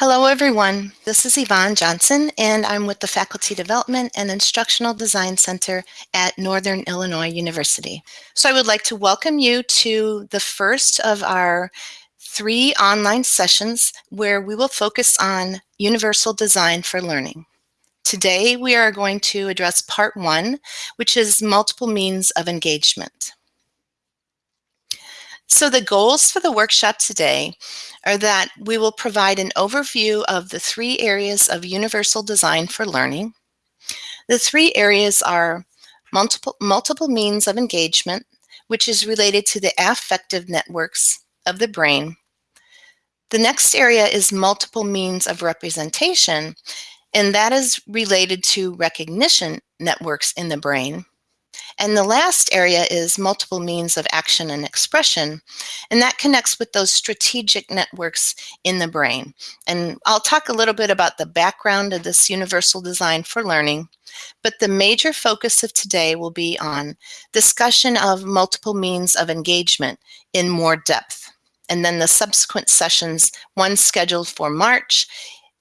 Hello everyone, this is Yvonne Johnson and I'm with the Faculty Development and Instructional Design Center at Northern Illinois University. So I would like to welcome you to the first of our three online sessions where we will focus on universal design for learning. Today we are going to address part one, which is multiple means of engagement. So the goals for the workshop today are that we will provide an overview of the three areas of universal design for learning. The three areas are multiple, multiple means of engagement, which is related to the affective networks of the brain. The next area is multiple means of representation, and that is related to recognition networks in the brain. And the last area is multiple means of action and expression. And that connects with those strategic networks in the brain. And I'll talk a little bit about the background of this universal design for learning. But the major focus of today will be on discussion of multiple means of engagement in more depth. And then the subsequent sessions, one scheduled for March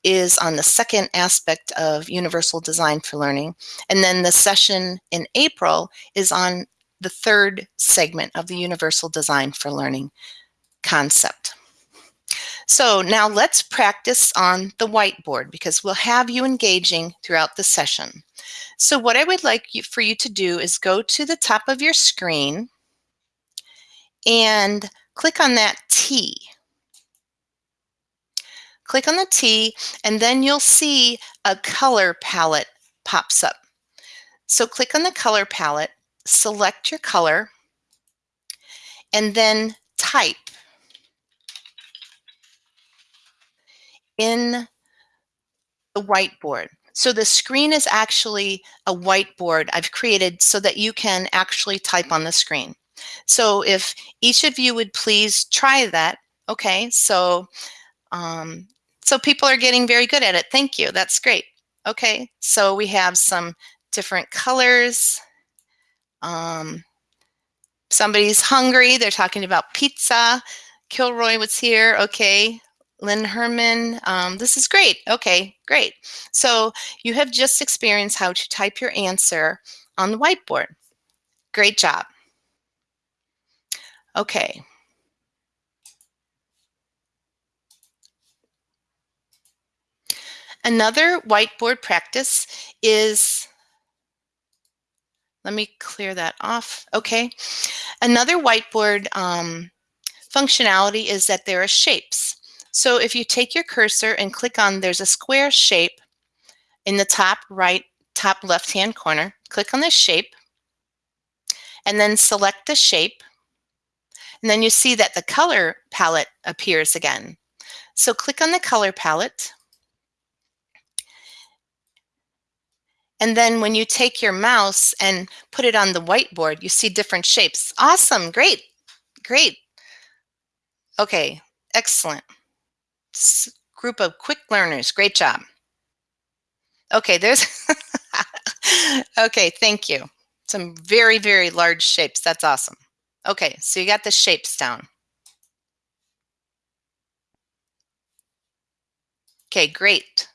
is on the second aspect of universal design for learning. And then the session in April is on the third segment of the universal design for learning concept. So now let's practice on the whiteboard because we'll have you engaging throughout the session. So what I would like you, for you to do is go to the top of your screen and click on that T Click on the T and then you'll see a color palette pops up. So click on the color palette, select your color, and then type in the whiteboard. So the screen is actually a whiteboard I've created so that you can actually type on the screen. So if each of you would please try that. Okay, so um, so people are getting very good at it. Thank you. That's great. Okay, so we have some different colors. Um, somebody's hungry. They're talking about pizza. Kilroy was here. Okay. Lynn Herman. Um, this is great. Okay, great. So you have just experienced how to type your answer on the whiteboard. Great job. Okay. Another whiteboard practice is, let me clear that off. Okay. Another whiteboard um, functionality is that there are shapes. So if you take your cursor and click on, there's a square shape in the top right, top left-hand corner. Click on the shape and then select the shape. And then you see that the color palette appears again. So click on the color palette And then when you take your mouse and put it on the whiteboard, you see different shapes. Awesome, great, great. Okay, excellent. group of quick learners, great job. Okay, there's, okay, thank you. Some very, very large shapes, that's awesome. Okay, so you got the shapes down. Okay, great.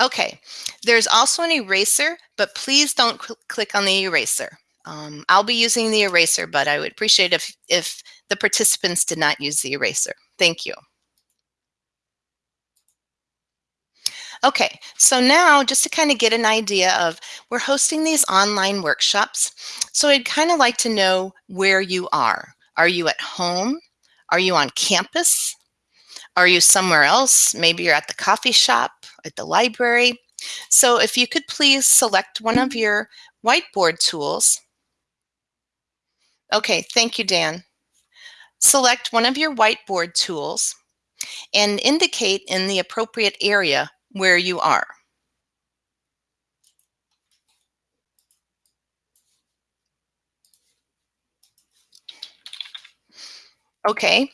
Okay, there's also an eraser, but please don't cl click on the eraser. Um, I'll be using the eraser, but I would appreciate if, if the participants did not use the eraser. Thank you. Okay, so now just to kind of get an idea of, we're hosting these online workshops. So I'd kind of like to know where you are. Are you at home? Are you on campus? Are you somewhere else? Maybe you're at the coffee shop at the library. So if you could please select one of your whiteboard tools. Okay, thank you, Dan. Select one of your whiteboard tools and indicate in the appropriate area where you are. Okay,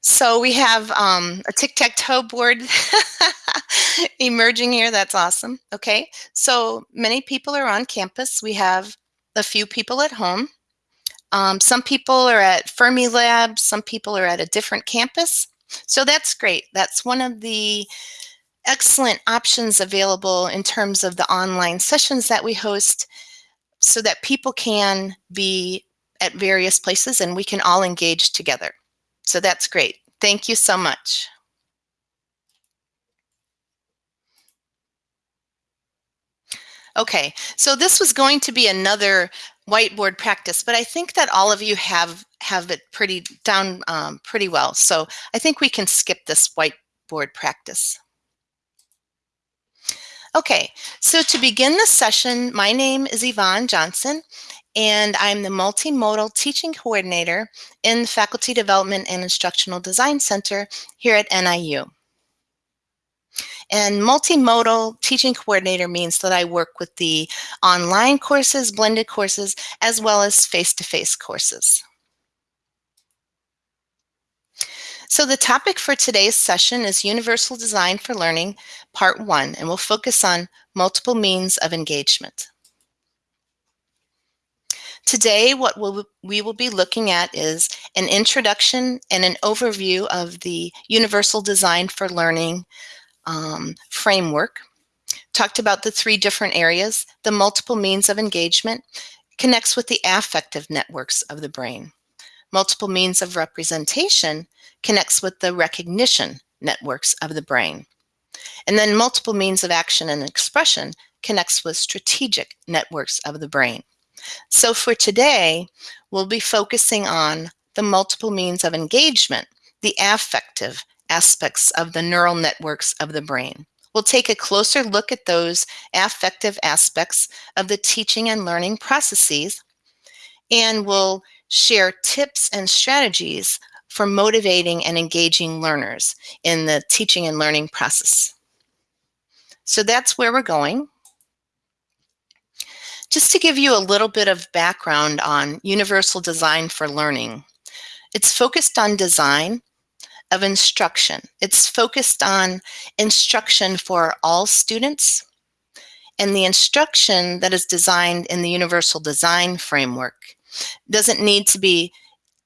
so we have um, a tic-tac-toe board emerging here. That's awesome. Okay, so many people are on campus. We have a few people at home. Um, some people are at Fermi Fermilab. Some people are at a different campus. So that's great. That's one of the excellent options available in terms of the online sessions that we host so that people can be at various places and we can all engage together. So that's great. Thank you so much. Okay, so this was going to be another whiteboard practice, but I think that all of you have have it pretty down um, pretty well. So I think we can skip this whiteboard practice. Okay, so to begin the session, my name is Yvonne Johnson, and I'm the Multimodal Teaching Coordinator in the Faculty Development and Instructional Design Center here at NIU. And multimodal teaching coordinator means that I work with the online courses, blended courses, as well as face-to-face -face courses. So the topic for today's session is Universal Design for Learning, Part 1, and we'll focus on multiple means of engagement. Today, what we'll, we will be looking at is an introduction and an overview of the Universal Design for Learning um, framework. Talked about the three different areas, the multiple means of engagement, connects with the affective networks of the brain. Multiple means of representation connects with the recognition networks of the brain. And then multiple means of action and expression connects with strategic networks of the brain. So for today, we'll be focusing on the multiple means of engagement, the affective aspects of the neural networks of the brain. We'll take a closer look at those affective aspects of the teaching and learning processes, and we'll share tips and strategies for motivating and engaging learners in the teaching and learning process. So that's where we're going. Just to give you a little bit of background on Universal Design for Learning, it's focused on design of instruction. It's focused on instruction for all students and the instruction that is designed in the Universal Design Framework doesn't need to be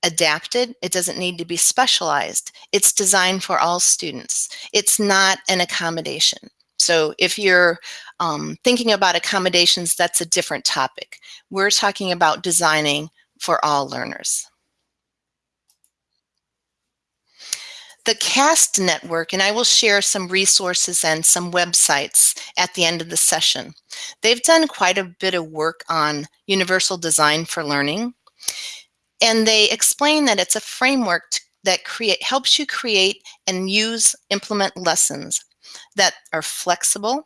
adapted. It doesn't need to be specialized. It's designed for all students. It's not an accommodation. So if you're um, thinking about accommodations, that's a different topic. We're talking about designing for all learners. The CAST network, and I will share some resources and some websites at the end of the session. They've done quite a bit of work on universal design for learning. And they explain that it's a framework that create helps you create and use implement lessons that are flexible.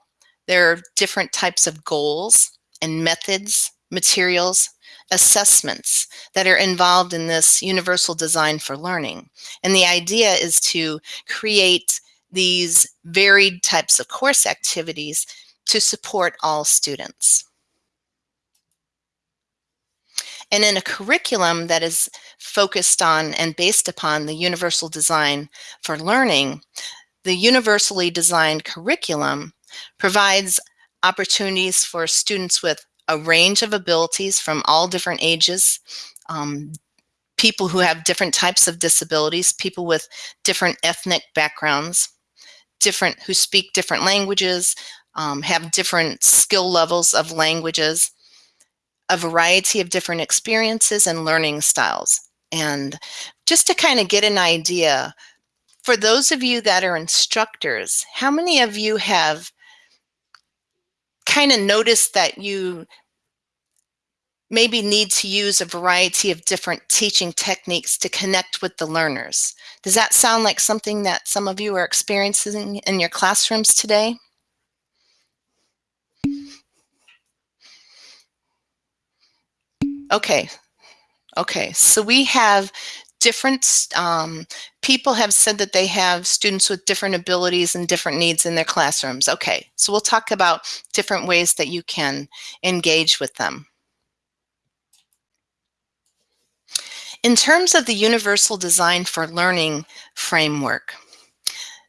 There are different types of goals and methods, materials, assessments that are involved in this universal design for learning. And the idea is to create these varied types of course activities to support all students. And in a curriculum that is focused on and based upon the universal design for learning, the universally designed curriculum provides opportunities for students with a range of abilities from all different ages, um, people who have different types of disabilities, people with different ethnic backgrounds, different who speak different languages, um, have different skill levels of languages, a variety of different experiences and learning styles. And just to kind of get an idea, for those of you that are instructors, how many of you have kind of noticed that you maybe need to use a variety of different teaching techniques to connect with the learners? Does that sound like something that some of you are experiencing in your classrooms today? Okay. Okay. So we have different um, people have said that they have students with different abilities and different needs in their classrooms. Okay. So we'll talk about different ways that you can engage with them. In terms of the Universal Design for Learning framework,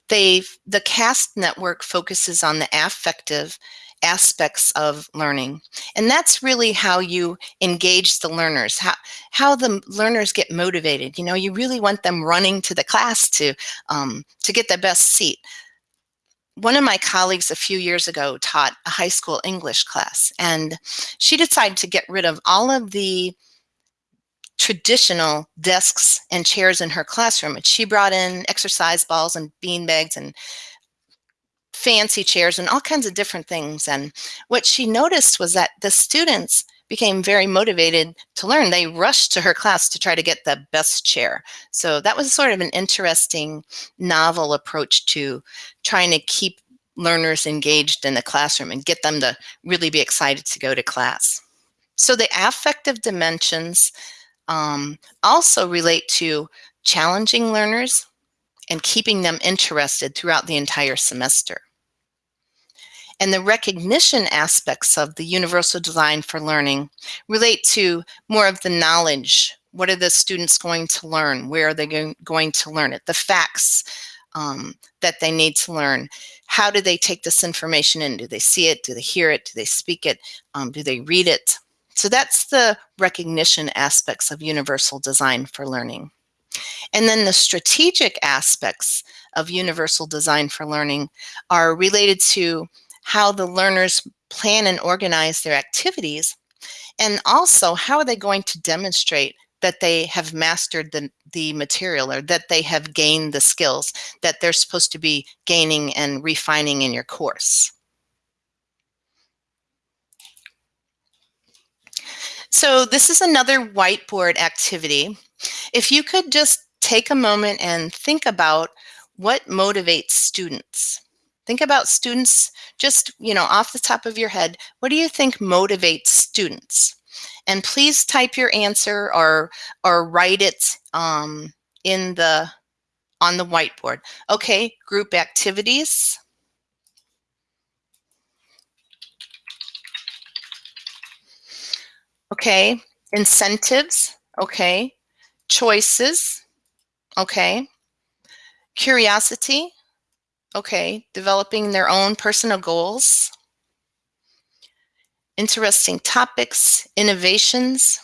they the CAST network focuses on the affective aspects of learning. And that's really how you engage the learners, how, how the learners get motivated. You know, you really want them running to the class to, um, to get the best seat. One of my colleagues a few years ago taught a high school English class, and she decided to get rid of all of the traditional desks and chairs in her classroom. And she brought in exercise balls and bean bags and fancy chairs and all kinds of different things. And what she noticed was that the students became very motivated to learn. They rushed to her class to try to get the best chair. So that was sort of an interesting, novel approach to trying to keep learners engaged in the classroom and get them to really be excited to go to class. So the affective dimensions um, also relate to challenging learners and keeping them interested throughout the entire semester. And the recognition aspects of the universal design for learning relate to more of the knowledge. What are the students going to learn? Where are they going to learn it? The facts um, that they need to learn. How do they take this information in? Do they see it? Do they hear it? Do they speak it? Um, do they read it? So that's the recognition aspects of universal design for learning. And then the strategic aspects of universal design for learning are related to how the learners plan and organize their activities, and also how are they going to demonstrate that they have mastered the, the material or that they have gained the skills that they're supposed to be gaining and refining in your course. So this is another whiteboard activity. If you could just take a moment and think about what motivates students. Think about students just, you know, off the top of your head, what do you think motivates students? And please type your answer or, or write it um, in the, on the whiteboard. Okay, group activities. Okay, incentives, okay. Choices, okay. Curiosity, okay. Developing their own personal goals. Interesting topics, innovations,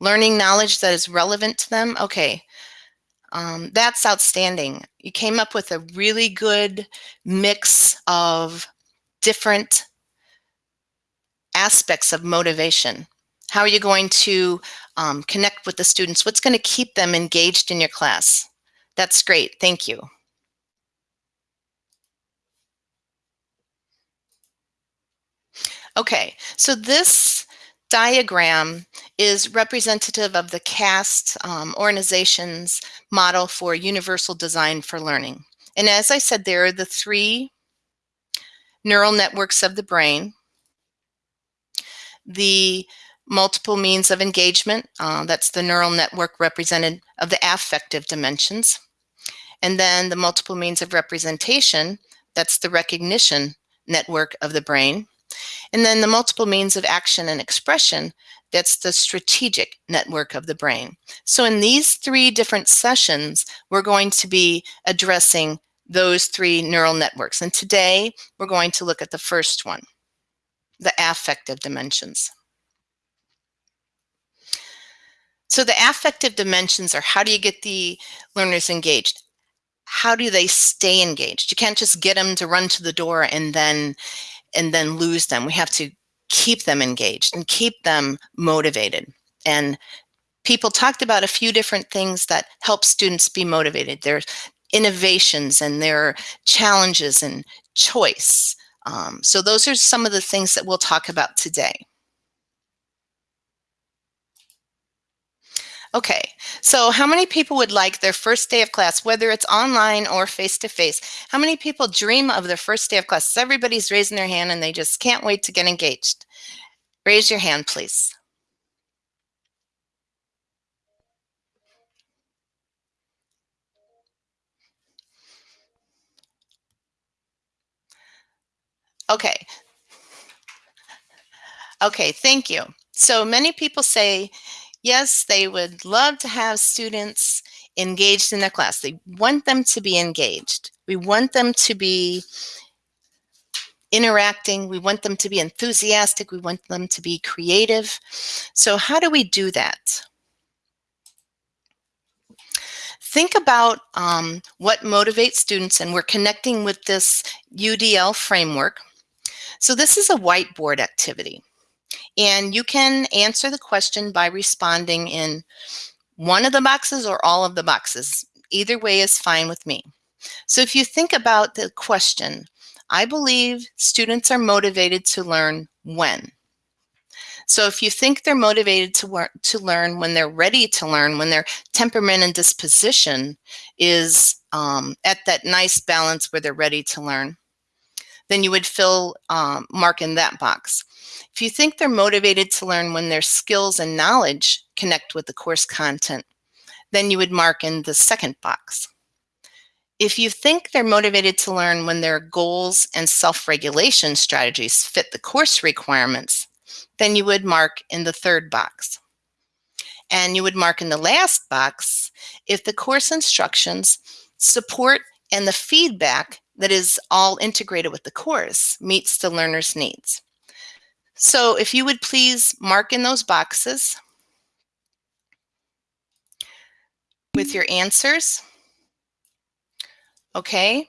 learning knowledge that is relevant to them. Okay, um, that's outstanding. You came up with a really good mix of different aspects of motivation. How are you going to um, connect with the students? What's going to keep them engaged in your class? That's great. Thank you. Okay, so this diagram is representative of the CAST um, organization's model for universal design for learning. And as I said, there are the three neural networks of the brain the multiple means of engagement, uh, that's the neural network represented of the affective dimensions. And then the multiple means of representation, that's the recognition network of the brain. And then the multiple means of action and expression, that's the strategic network of the brain. So in these three different sessions, we're going to be addressing those three neural networks. And today, we're going to look at the first one the affective dimensions. So the affective dimensions are how do you get the learners engaged? How do they stay engaged? You can't just get them to run to the door and then and then lose them. We have to keep them engaged and keep them motivated. And people talked about a few different things that help students be motivated. There's innovations and there are challenges and choice. Um, so those are some of the things that we'll talk about today. Okay, so how many people would like their first day of class, whether it's online or face-to-face? -face? How many people dream of their first day of class? Everybody's raising their hand and they just can't wait to get engaged. Raise your hand, please. Okay. Okay, thank you. So many people say, yes, they would love to have students engaged in their class. They want them to be engaged. We want them to be interacting. We want them to be enthusiastic. We want them to be creative. So how do we do that? Think about um, what motivates students, and we're connecting with this UDL framework. So this is a whiteboard activity, and you can answer the question by responding in one of the boxes or all of the boxes. Either way is fine with me. So if you think about the question, I believe students are motivated to learn when. So if you think they're motivated to, work, to learn when they're ready to learn, when their temperament and disposition is um, at that nice balance where they're ready to learn, then you would fill um, mark in that box. If you think they're motivated to learn when their skills and knowledge connect with the course content, then you would mark in the second box. If you think they're motivated to learn when their goals and self-regulation strategies fit the course requirements, then you would mark in the third box. And you would mark in the last box if the course instructions support and the feedback that is all integrated with the course meets the learner's needs. So if you would please mark in those boxes with your answers. Okay.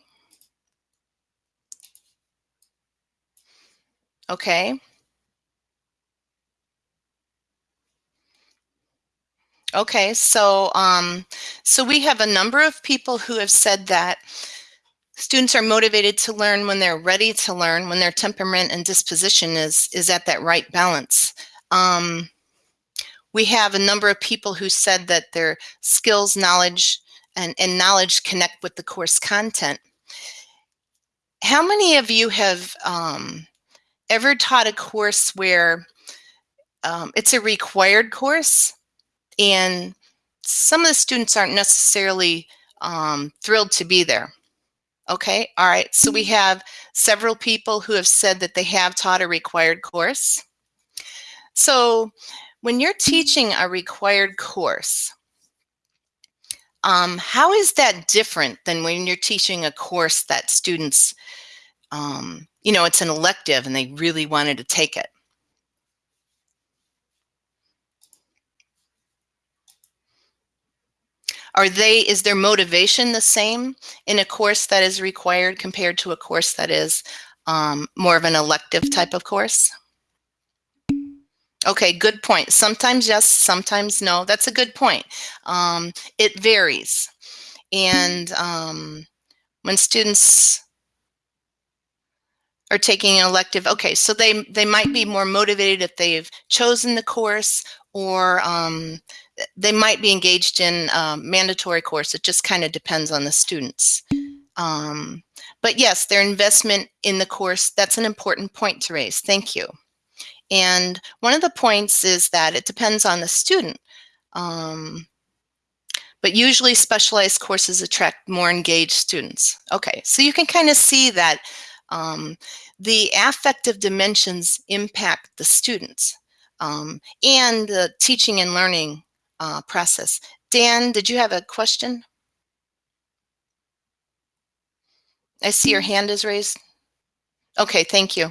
Okay. Okay, so um, so we have a number of people who have said that students are motivated to learn when they're ready to learn, when their temperament and disposition is is at that right balance. Um, we have a number of people who said that their skills, knowledge, and, and knowledge connect with the course content. How many of you have um, ever taught a course where um, it's a required course and some of the students aren't necessarily um, thrilled to be there? Okay, all right. So we have several people who have said that they have taught a required course. So when you're teaching a required course, um, how is that different than when you're teaching a course that students, um, you know, it's an elective and they really wanted to take it? Are they, is their motivation the same in a course that is required compared to a course that is um, more of an elective type of course? Okay, good point. Sometimes yes, sometimes no. That's a good point. Um, it varies. And um, when students are taking an elective, okay, so they, they might be more motivated if they've chosen the course or um, they might be engaged in a mandatory course. It just kind of depends on the students. Um, but yes, their investment in the course, that's an important point to raise. Thank you. And one of the points is that it depends on the student. Um, but usually specialized courses attract more engaged students. Okay, so you can kind of see that um, the affective dimensions impact the students um, and the teaching and learning uh, process. Dan, did you have a question? I see your hand is raised. Okay, thank you.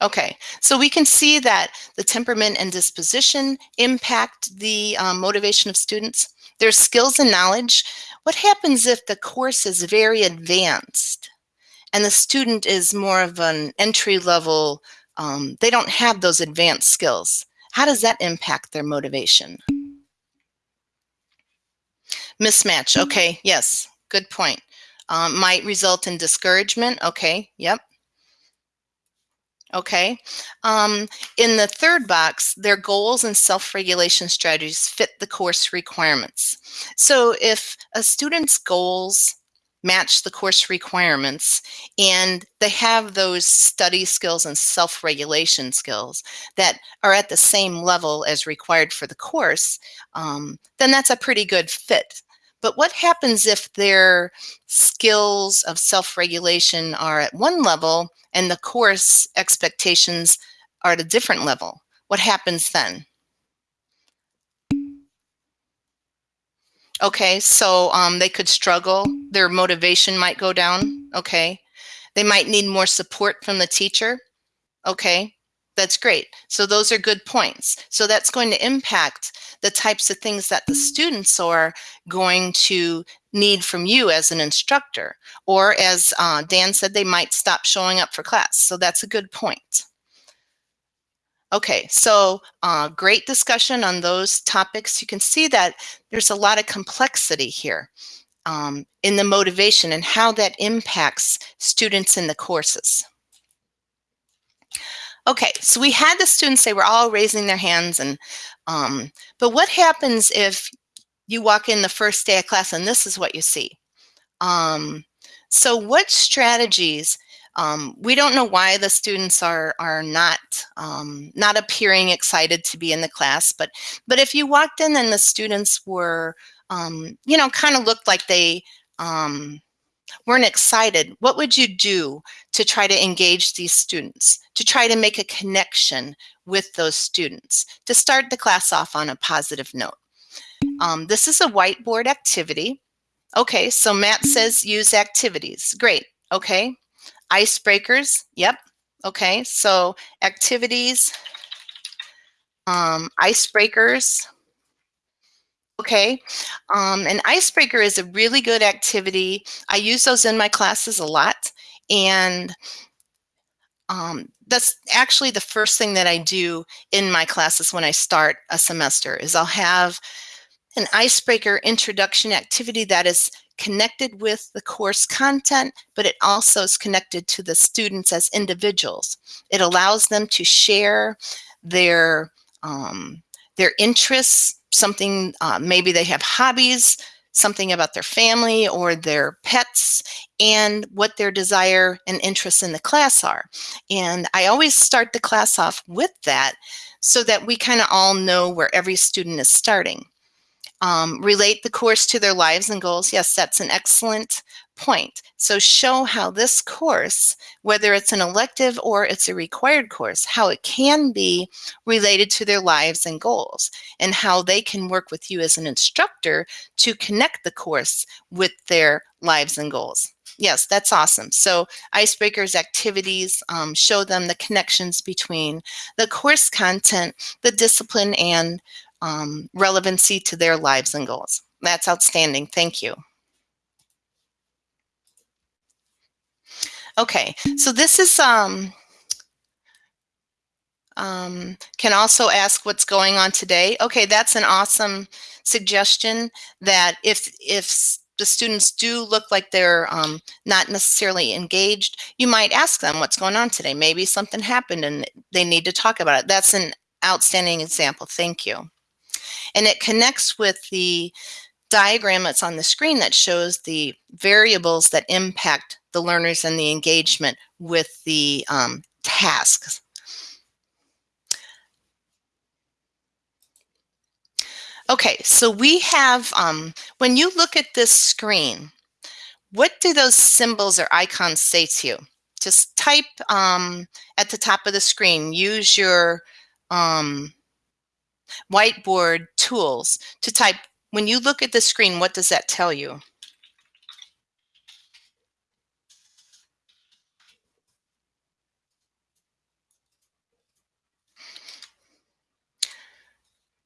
Okay, so we can see that the temperament and disposition impact the um, motivation of students. Their skills and knowledge. What happens if the course is very advanced and the student is more of an entry level, um, they don't have those advanced skills. How does that impact their motivation? Mismatch, okay, yes, good point. Um, might result in discouragement, okay, yep. Okay. Um, in the third box, their goals and self-regulation strategies fit the course requirements. So if a student's goals match the course requirements and they have those study skills and self-regulation skills that are at the same level as required for the course, um, then that's a pretty good fit. But what happens if their skills of self-regulation are at one level and the course expectations are at a different level? What happens then? Okay, so um, they could struggle. Their motivation might go down. Okay. They might need more support from the teacher. Okay, that's great. So those are good points. So that's going to impact the types of things that the students are going to need from you as an instructor. Or as uh, Dan said, they might stop showing up for class. So that's a good point. Okay, so uh, great discussion on those topics. You can see that there's a lot of complexity here um, in the motivation and how that impacts students in the courses. Okay, so we had the students, they were all raising their hands and, um, but what happens if you walk in the first day of class and this is what you see? Um, so what strategies um, we don't know why the students are are not um, not appearing excited to be in the class, but but if you walked in and the students were, um, you know, kind of looked like they um, weren't excited, what would you do to try to engage these students, to try to make a connection with those students, to start the class off on a positive note? Um, this is a whiteboard activity. Okay, so Matt says use activities. Great. Okay, Icebreakers, yep. Okay, so activities, um, icebreakers. Okay, um, an icebreaker is a really good activity. I use those in my classes a lot. And um, that's actually the first thing that I do in my classes when I start a semester is I'll have an icebreaker introduction activity that is connected with the course content, but it also is connected to the students as individuals. It allows them to share their, um, their interests, something, uh, maybe they have hobbies, something about their family or their pets and what their desire and interests in the class are. And I always start the class off with that so that we kind of all know where every student is starting. Um, relate the course to their lives and goals. Yes, that's an excellent point. So show how this course, whether it's an elective or it's a required course, how it can be related to their lives and goals and how they can work with you as an instructor to connect the course with their lives and goals. Yes, that's awesome. So icebreakers activities um, show them the connections between the course content, the discipline, and um, relevancy to their lives and goals. That's outstanding. Thank you. Okay, so this is, um, um, can also ask what's going on today. Okay, that's an awesome suggestion that if, if the students do look like they're um, not necessarily engaged, you might ask them what's going on today. Maybe something happened and they need to talk about it. That's an outstanding example. Thank you. And it connects with the diagram that's on the screen that shows the variables that impact the learners and the engagement with the um, tasks. Okay, so we have, um, when you look at this screen, what do those symbols or icons say to you? Just type um, at the top of the screen, use your um, whiteboard tools to type, when you look at the screen, what does that tell you?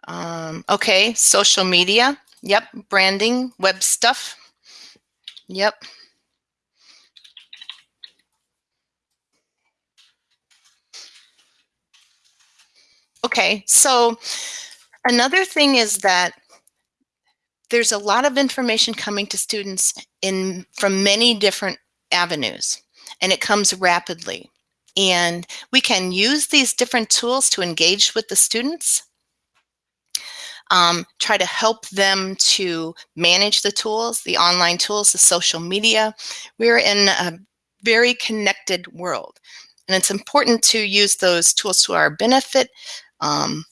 Um, okay, social media. Yep, branding, web stuff. Yep. Okay, so another thing is that there's a lot of information coming to students in from many different avenues and it comes rapidly. And we can use these different tools to engage with the students, um, try to help them to manage the tools, the online tools, the social media. We're in a very connected world. And it's important to use those tools to our benefit, um,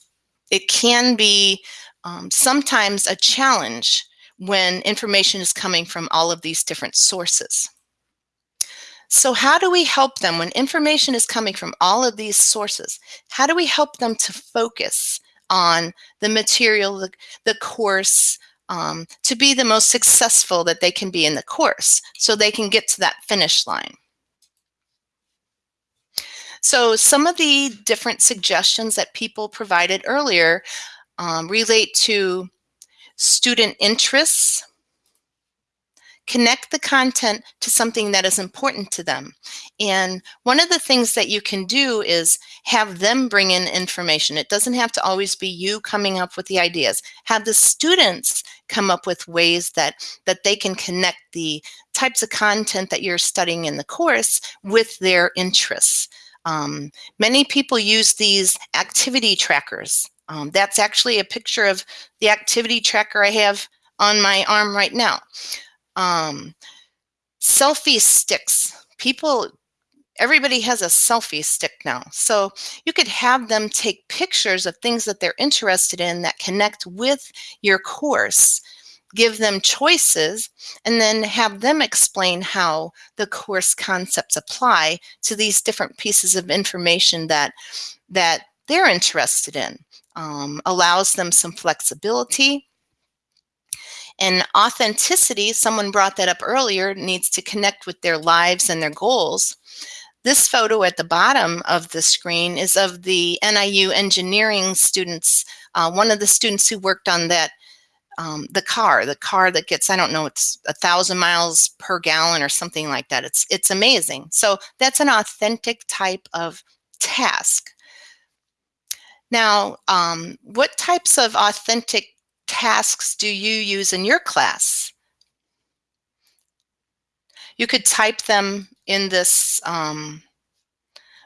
it can be um, sometimes a challenge when information is coming from all of these different sources. So how do we help them when information is coming from all of these sources? How do we help them to focus on the material, the, the course, um, to be the most successful that they can be in the course so they can get to that finish line? So some of the different suggestions that people provided earlier um, relate to student interests, connect the content to something that is important to them. And one of the things that you can do is have them bring in information. It doesn't have to always be you coming up with the ideas. Have the students come up with ways that, that they can connect the types of content that you're studying in the course with their interests. Um, many people use these activity trackers. Um, that's actually a picture of the activity tracker I have on my arm right now. Um, selfie sticks. People, everybody has a selfie stick now. So you could have them take pictures of things that they're interested in that connect with your course give them choices and then have them explain how the course concepts apply to these different pieces of information that that they're interested in um, allows them some flexibility and authenticity, someone brought that up earlier, needs to connect with their lives and their goals. This photo at the bottom of the screen is of the NIU engineering students, uh, one of the students who worked on that, um, the car, the car that gets, I don't know, it's a thousand miles per gallon or something like that. It's, it's amazing. So that's an authentic type of task. Now, um, what types of authentic tasks do you use in your class? You could type them in this um,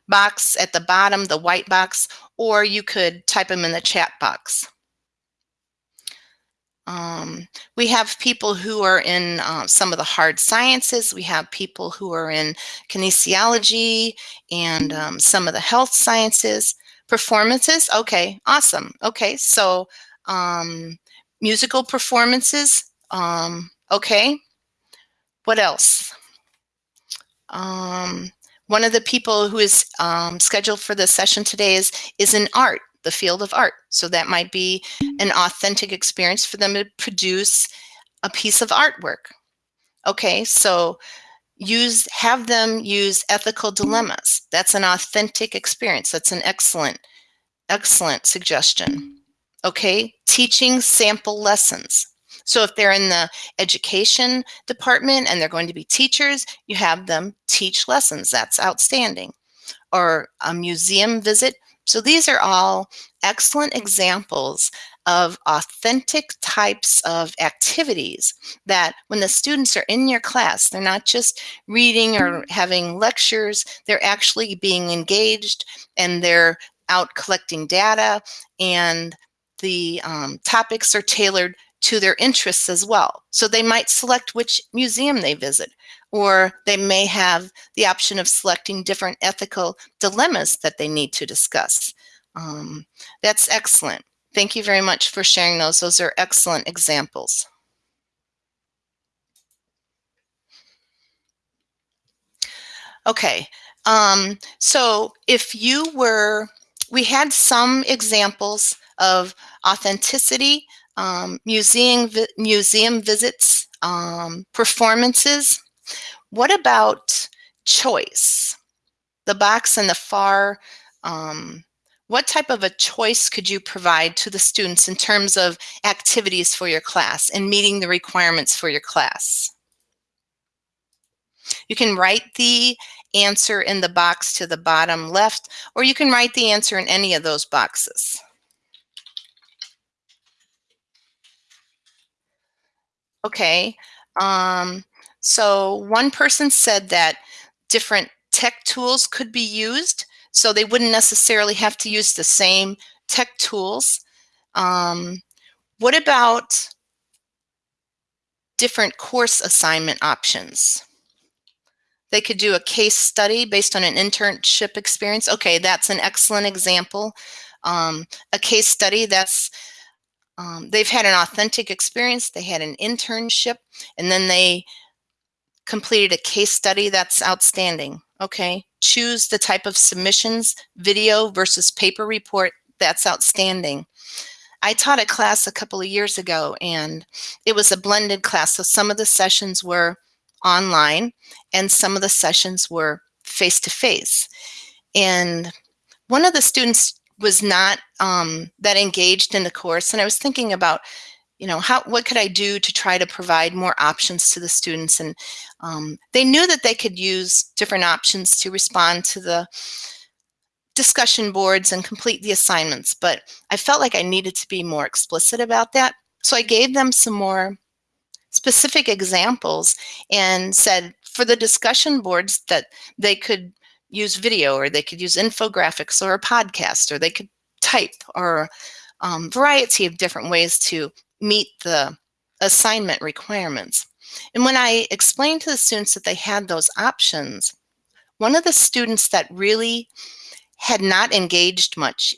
box at the bottom, the white box, or you could type them in the chat box. Um, we have people who are in uh, some of the hard sciences. We have people who are in kinesiology and um, some of the health sciences. Performances, okay, awesome. Okay, so um, musical performances. Um, okay. What else? Um, one of the people who is um, scheduled for the session today is, is in art, the field of art. So that might be an mm. authentic experience for them to produce a piece of artwork. Okay, so use have them use ethical dilemmas. That's an authentic experience. That's an excellent, excellent suggestion okay? Teaching sample lessons. So if they're in the education department and they're going to be teachers, you have them teach lessons. That's outstanding. Or a museum visit. So these are all excellent examples of authentic types of activities that when the students are in your class, they're not just reading or having lectures, they're actually being engaged and they're out collecting data and the um, topics are tailored to their interests as well. So they might select which museum they visit, or they may have the option of selecting different ethical dilemmas that they need to discuss. Um, that's excellent. Thank you very much for sharing those. Those are excellent examples. Okay, um, so if you were, we had some examples of authenticity, um, museum, vi museum visits, um, performances. What about choice? The box in the far, um, what type of a choice could you provide to the students in terms of activities for your class and meeting the requirements for your class? You can write the answer in the box to the bottom left, or you can write the answer in any of those boxes. Okay. Um, so one person said that different tech tools could be used. So they wouldn't necessarily have to use the same tech tools. Um, what about different course assignment options? They could do a case study based on an internship experience. Okay, that's an excellent example. Um, a case study that's um, they've had an authentic experience, they had an internship, and then they completed a case study. That's outstanding. Okay. Choose the type of submissions, video versus paper report. That's outstanding. I taught a class a couple of years ago and it was a blended class. So some of the sessions were online and some of the sessions were face to face. and one of the students was not um, that engaged in the course and I was thinking about you know how what could I do to try to provide more options to the students? And um, they knew that they could use different options to respond to the discussion boards and complete the assignments but I felt like I needed to be more explicit about that. So I gave them some more specific examples and said for the discussion boards that they could use video or they could use infographics or a podcast or they could type or um, variety of different ways to meet the assignment requirements. And when I explained to the students that they had those options, one of the students that really had not engaged much,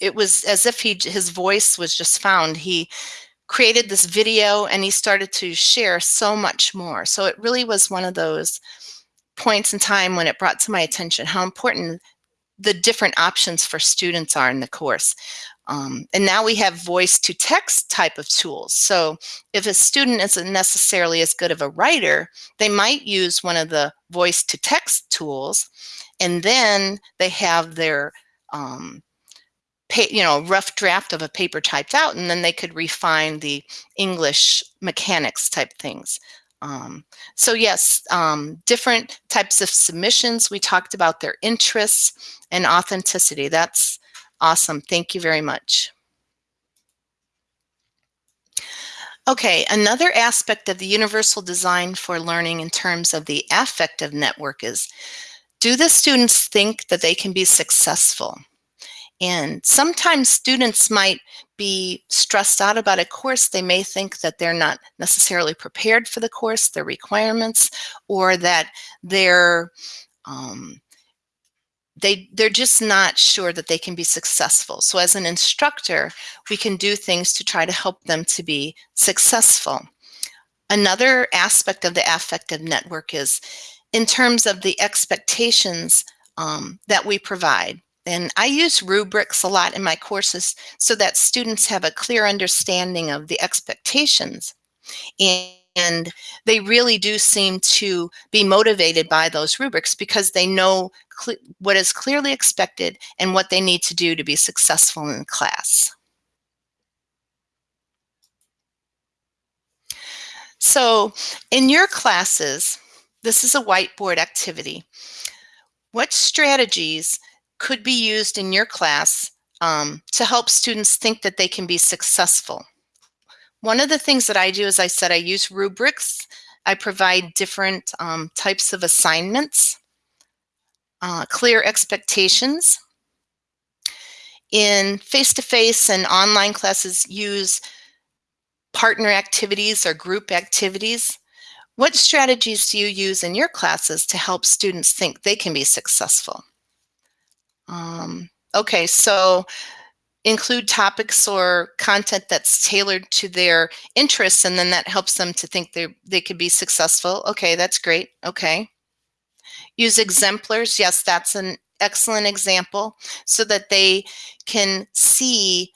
it was as if he his voice was just found. He created this video and he started to share so much more. So it really was one of those points in time when it brought to my attention how important the different options for students are in the course. Um, and now we have voice to text type of tools. So if a student isn't necessarily as good of a writer, they might use one of the voice to text tools and then they have their um, you know, rough draft of a paper typed out, and then they could refine the English mechanics type things. Um, so yes, um, different types of submissions. We talked about their interests and authenticity. That's awesome. Thank you very much. Okay, another aspect of the universal design for learning in terms of the affective network is, do the students think that they can be successful? And sometimes students might be stressed out about a course. They may think that they're not necessarily prepared for the course, their requirements, or that they're um, they they're just not sure that they can be successful. So as an instructor, we can do things to try to help them to be successful. Another aspect of the affective network is in terms of the expectations um, that we provide. And I use rubrics a lot in my courses so that students have a clear understanding of the expectations. And they really do seem to be motivated by those rubrics because they know what is clearly expected and what they need to do to be successful in class. So in your classes, this is a whiteboard activity. What strategies could be used in your class um, to help students think that they can be successful. One of the things that I do as I said I use rubrics. I provide different um, types of assignments, uh, clear expectations. In face-to-face -face and online classes, use partner activities or group activities. What strategies do you use in your classes to help students think they can be successful? Um, okay, so include topics or content that's tailored to their interests and then that helps them to think they they could be successful. Okay, that's great. Okay. Use exemplars. Yes, that's an excellent example so that they can see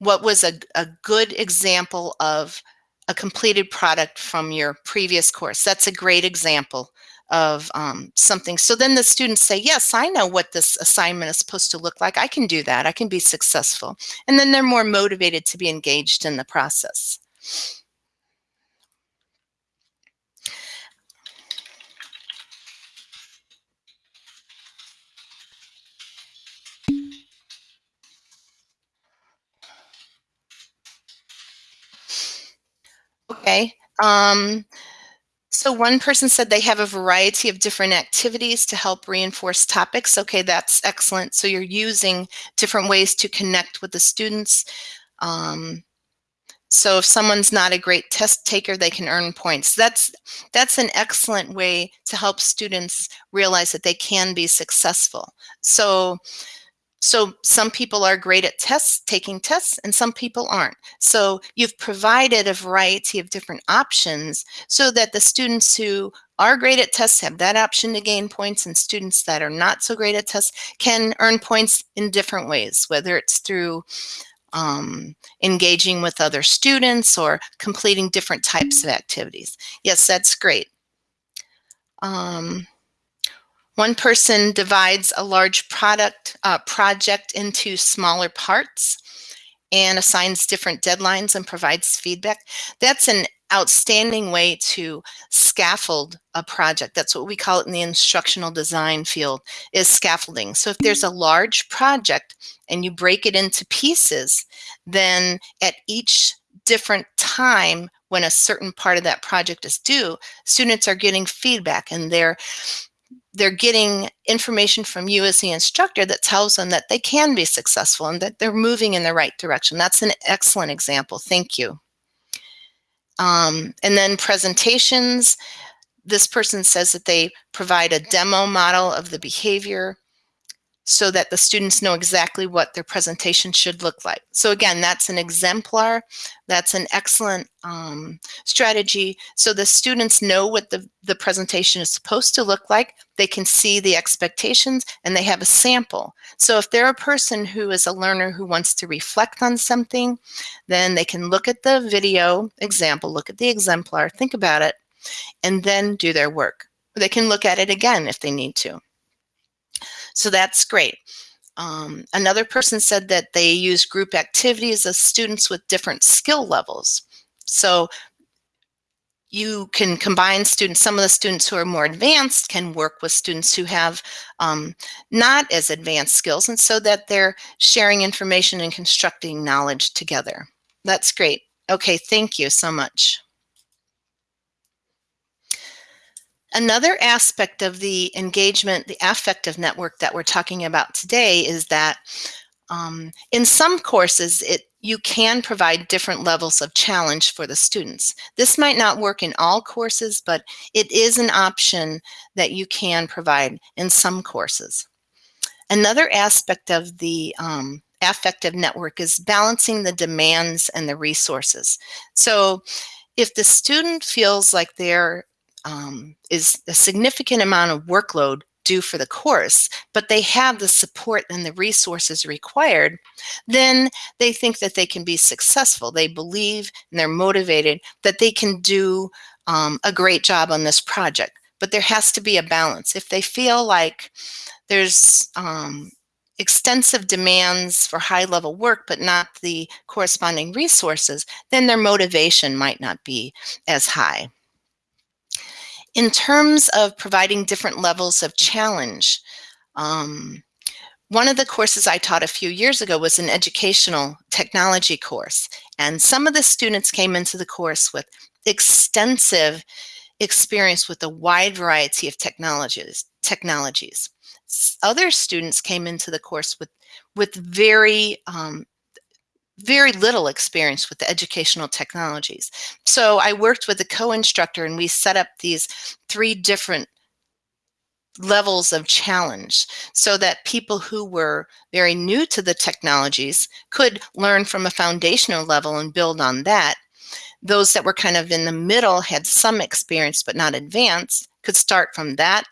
what was a, a good example of a completed product from your previous course. That's a great example of um, something. So then the students say, yes, I know what this assignment is supposed to look like. I can do that. I can be successful. And then they're more motivated to be engaged in the process. Okay. Um, so one person said they have a variety of different activities to help reinforce topics. Okay, that's excellent. So you're using different ways to connect with the students. Um, so if someone's not a great test taker, they can earn points. That's, that's an excellent way to help students realize that they can be successful. So so some people are great at tests, taking tests, and some people aren't. So you've provided a variety of different options so that the students who are great at tests have that option to gain points and students that are not so great at tests can earn points in different ways, whether it's through um, engaging with other students or completing different types of activities. Yes, that's great. Um, One person divides a large product uh, project into smaller parts and assigns different deadlines and provides feedback. That's an outstanding way to scaffold a project. That's what we call it in the instructional design field is scaffolding. So if there's a large project and you break it into pieces, then at each different time when a certain part of that project is due, students are getting feedback and they're they're getting information from you as the instructor that tells them that they can be successful and that they're moving in the right direction. That's an excellent example. Thank you. Um, and then presentations, this person says that they provide a demo model of the behavior so that the students know exactly what their presentation should look like. So again, that's an exemplar. That's an excellent um, strategy. So the students know what the, the presentation is supposed to look like. They can see the expectations and they have a sample. So if they're a person who is a learner who wants to reflect on something, then they can look at the video example, look at the exemplar, think about it, and then do their work. They can look at it again if they need to. So that's great. Um, another person said that they use group activities of students with different skill levels. So you can combine students, some of the students who are more advanced can work with students who have um, not as advanced skills and so that they're sharing information and constructing knowledge together. That's great. Okay, thank you so much. Another aspect of the engagement, the affective network that we're talking about today is that um, in some courses, it you can provide different levels of challenge for the students. This might not work in all courses, but it is an option that you can provide in some courses. Another aspect of the um, affective network is balancing the demands and the resources. So if the student feels like they're um, is a significant amount of workload due for the course, but they have the support and the resources required, then they think that they can be successful. They believe and they're motivated that they can do um, a great job on this project. But there has to be a balance. If they feel like there's um, extensive demands for high level work, but not the corresponding resources, then their motivation might not be as high. In terms of providing different levels of challenge, um, one of the courses I taught a few years ago was an educational technology course. And some of the students came into the course with extensive experience with a wide variety of technologies. technologies. Other students came into the course with, with very um, very little experience with the educational technologies. So I worked with a co-instructor and we set up these three different levels of challenge so that people who were very new to the technologies could learn from a foundational level and build on that. Those that were kind of in the middle had some experience but not advanced could start from that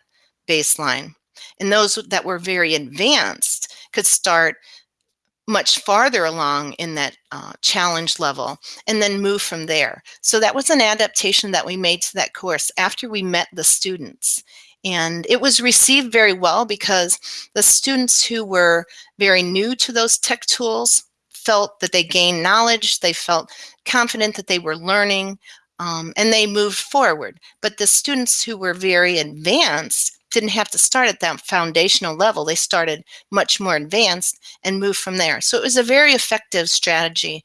baseline. And those that were very advanced could start much farther along in that uh, challenge level and then move from there. So that was an adaptation that we made to that course after we met the students. And it was received very well because the students who were very new to those tech tools felt that they gained knowledge, they felt confident that they were learning, um, and they moved forward. But the students who were very advanced didn't have to start at that foundational level. They started much more advanced and moved from there. So it was a very effective strategy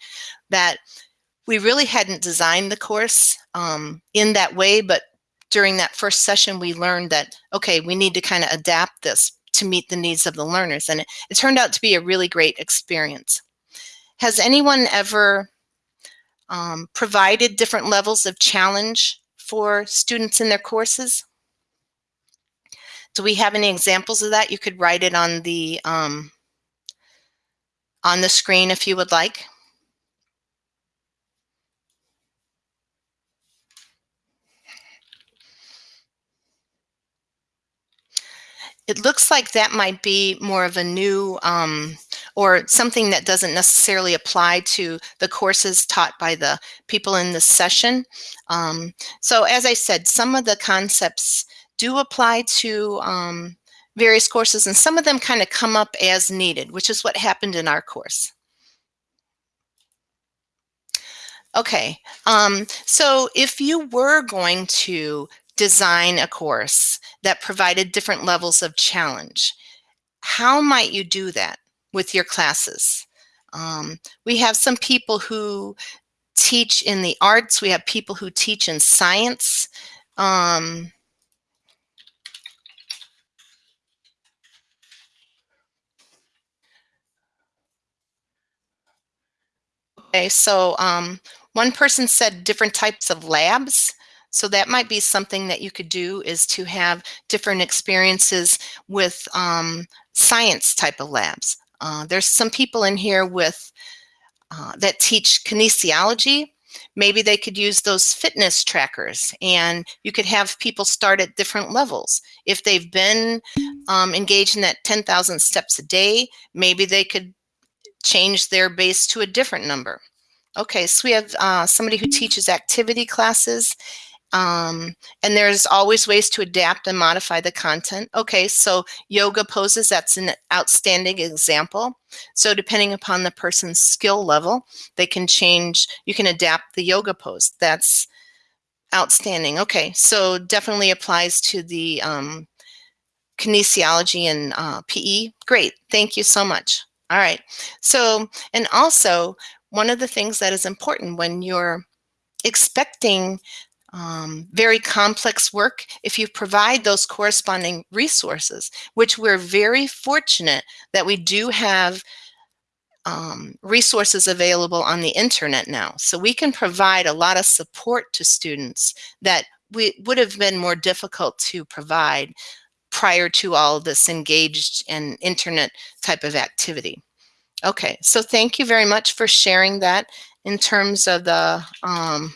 that we really hadn't designed the course um, in that way, but during that first session, we learned that, okay, we need to kind of adapt this to meet the needs of the learners. And it, it turned out to be a really great experience. Has anyone ever um, provided different levels of challenge for students in their courses? Do we have any examples of that? You could write it on the um, on the screen if you would like. It looks like that might be more of a new um, or something that doesn't necessarily apply to the courses taught by the people in this session. Um, so as I said, some of the concepts do apply to um, various courses, and some of them kind of come up as needed, which is what happened in our course. Okay, um, so if you were going to design a course that provided different levels of challenge, how might you do that with your classes? Um, we have some people who teach in the arts, we have people who teach in science. Um, okay, so um, one person said different types of labs. So that might be something that you could do is to have different experiences with um, science type of labs. Uh, there's some people in here with uh, that teach kinesiology. Maybe they could use those fitness trackers and you could have people start at different levels. If they've been um, engaged in that 10,000 steps a day, maybe they could change their base to a different number. Okay, so we have uh, somebody who teaches activity classes um, and there's always ways to adapt and modify the content. Okay, so yoga poses, that's an outstanding example. So depending upon the person's skill level, they can change, you can adapt the yoga pose. That's outstanding. Okay, so definitely applies to the um, kinesiology and uh, PE. Great, thank you so much. All right, so, and also one of the things that is important when you're expecting um, very complex work, if you provide those corresponding resources, which we're very fortunate that we do have um, resources available on the internet now. So we can provide a lot of support to students that we would have been more difficult to provide prior to all this engaged and internet type of activity. Okay, so thank you very much for sharing that in terms of the um,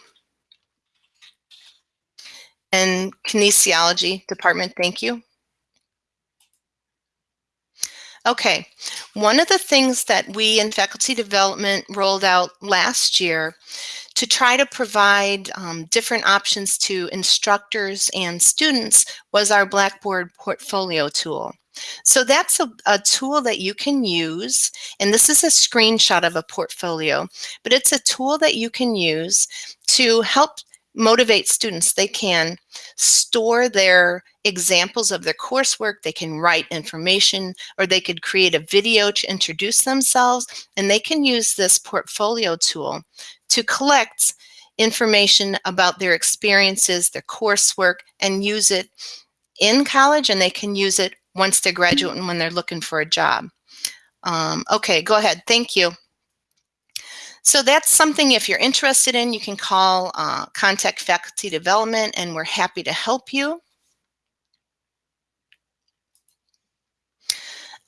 and kinesiology department. Thank you. Okay, one of the things that we in faculty development rolled out last year to try to provide um, different options to instructors and students was our Blackboard portfolio tool. So that's a, a, tool that you can use, and this is a screenshot of a portfolio, but it's a tool that you can use to help motivate students. They can store their examples of their coursework, they can write information, or they could create a video to introduce themselves, and they can use this portfolio tool to collect information about their experiences, their coursework, and use it in college, and they can use it once they graduate and when they're looking for a job. Um, okay, go ahead. Thank you. So that's something if you're interested in, you can call uh, Contact Faculty Development and we're happy to help you.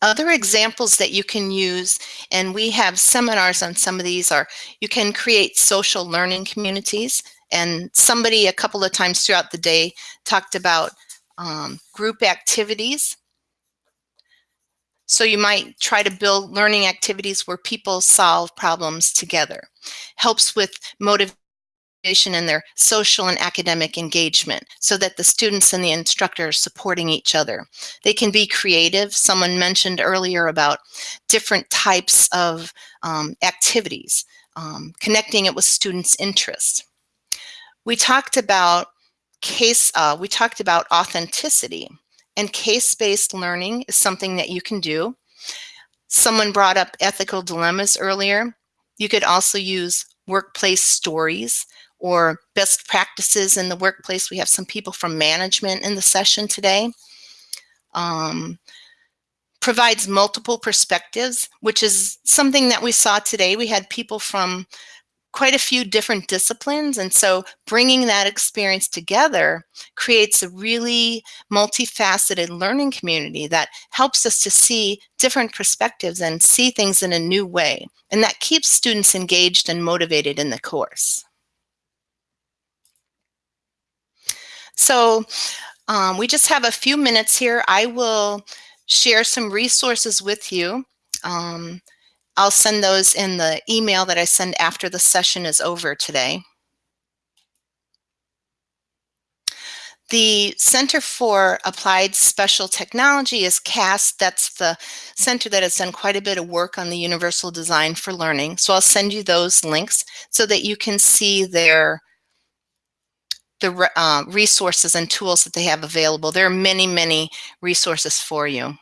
Other examples that you can use, and we have seminars on some of these, are you can create social learning communities. And somebody a couple of times throughout the day talked about um, group activities. So you might try to build learning activities where people solve problems together. Helps with motivation and their social and academic engagement so that the students and the instructor are supporting each other. They can be creative. Someone mentioned earlier about different types of um, activities, um, connecting it with students' interests. We talked about case, uh, we talked about authenticity. And case-based learning is something that you can do. Someone brought up ethical dilemmas earlier. You could also use workplace stories or best practices in the workplace. We have some people from management in the session today. Um, provides multiple perspectives, which is something that we saw today. We had people from quite a few different disciplines. And so bringing that experience together creates a really multifaceted learning community that helps us to see different perspectives and see things in a new way. And that keeps students engaged and motivated in the course. So um, we just have a few minutes here. I will share some resources with you. Um, I'll send those in the email that I send after the session is over today. The Center for Applied Special Technology is CAST. That's the center that has done quite a bit of work on the Universal Design for Learning. So I'll send you those links so that you can see their the uh, resources and tools that they have available. There are many, many resources for you.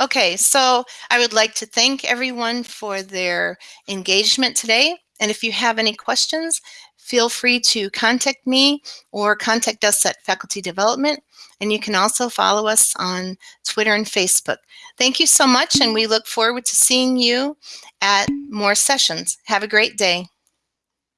Okay, so I would like to thank everyone for their engagement today. And if you have any questions, feel free to contact me or contact us at Faculty Development. And you can also follow us on Twitter and Facebook. Thank you so much, and we look forward to seeing you at more sessions. Have a great day.